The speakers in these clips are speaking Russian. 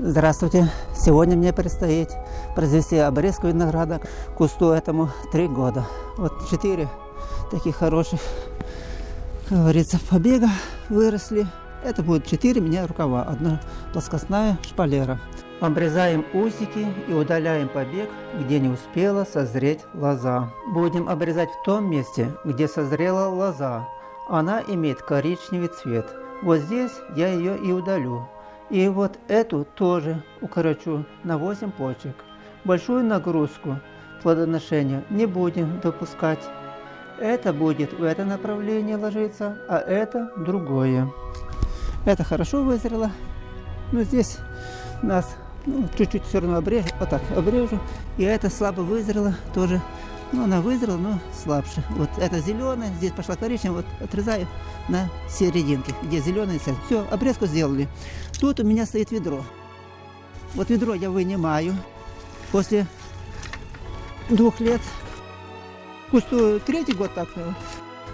Здравствуйте! Сегодня мне предстоит произвести обрезку винограда. Кусту этому три года. Вот четыре таких хороших, как говорится, побега выросли. Это будет четыре меня рукава. Одна плоскостная шпалера. Обрезаем усики и удаляем побег, где не успела созреть лоза. Будем обрезать в том месте, где созрела лоза. Она имеет коричневый цвет. Вот здесь я ее и удалю. И вот эту тоже укорочу на 8 почек. Большую нагрузку плодоношения не будем допускать. Это будет в это направление ложиться, а это другое. Это хорошо вызрело. Но здесь нас ну, чуть-чуть все равно обрежу. Вот так обрежу. И это слабо вызрело тоже. Ну, она вызрела, но слабше. Вот это зеленое, здесь пошла коричневая, вот отрезаю на серединке, где зеленый цвет. Все, обрезку сделали. Тут у меня стоит ведро. Вот ведро я вынимаю после двух лет. Кусту третий год так.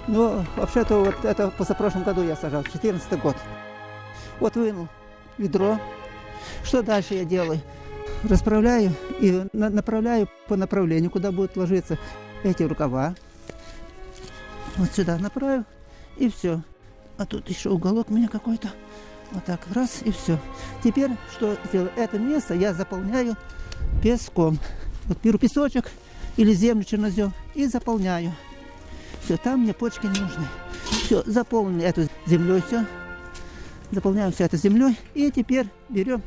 Но вообще-то вот это позапрошлом году я сажал, 14 год. Вот вынул ведро. Что дальше я делаю? Расправляю и направляю по направлению, куда будут ложиться эти рукава. Вот сюда направил и все. А тут еще уголок у меня какой-то. Вот так, раз и все. Теперь что сделаю? Это место я заполняю песком. Вот беру песочек или землю чернозем и заполняю. Все, там мне почки не нужны. Все, заполнили эту землей все. Заполняем все это землей. И теперь берем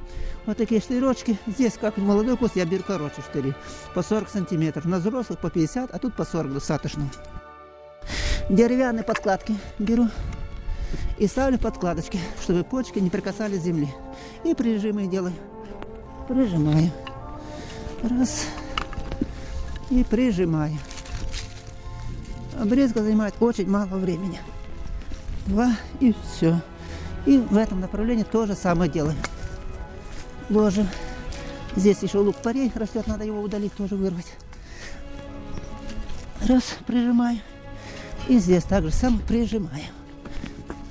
вот такие штыречки. Здесь, как молодой куст, я беру короче штыри. По 40 сантиметров. На взрослых по 50, а тут по 40 достаточно. Деревянные подкладки беру и ставлю подкладочки, чтобы почки не прикасались к земле. И прижимы делаю. Прижимаю. Раз. И прижимаю. Обрезка занимает очень мало времени. Два и все. И в этом направлении то же самое делаем. Ложим. Здесь еще лук парей растет, надо его удалить, тоже вырвать. Раз, прижимаю. И здесь также сам прижимаем.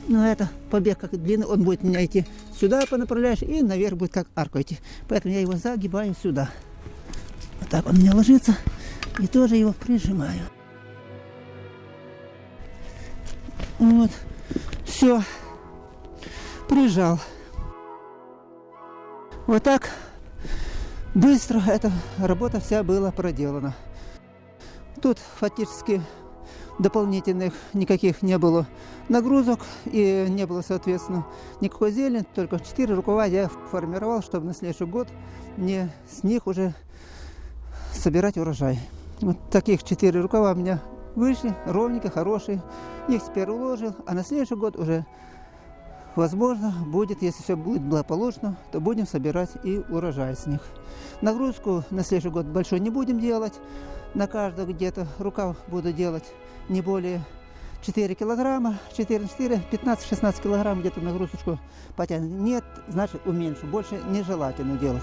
Но это побег как длинный, он будет меня идти сюда по направляешь и наверх будет как арку идти. Поэтому я его загибаю сюда. Вот так он у меня ложится. И тоже его прижимаю. Вот. Все. Прижал. Вот так быстро эта работа вся была проделана. Тут фактически дополнительных никаких не было нагрузок и не было, соответственно, никакой зелени, только 4 рукава я формировал, чтобы на следующий год мне с них уже собирать урожай. Вот таких 4 рукава у меня вышли, ровненькие, хорошие. Их теперь уложил, а на следующий год уже, возможно, будет, если все будет благополучно, то будем собирать и урожай с них. Нагрузку на следующий год большой не будем делать, на каждого где-то рукав буду делать не более 4 килограмма, 4 4, 15-16 килограмм где-то нагрузочку потянет. Нет, значит уменьшу, больше нежелательно делать.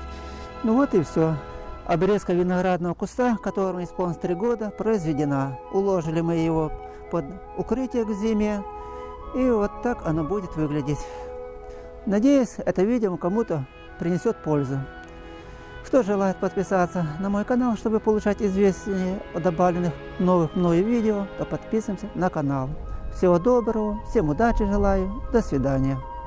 Ну вот и все. Обрезка виноградного куста, которому исполнилось 3 года, произведена. Уложили мы его под укрытие к зиме. И вот так оно будет выглядеть. Надеюсь, это видео кому-то принесет пользу. Кто желает подписаться на мой канал, чтобы получать известия о добавленных новых мною видео, то подписываемся на канал. Всего доброго, всем удачи желаю, до свидания.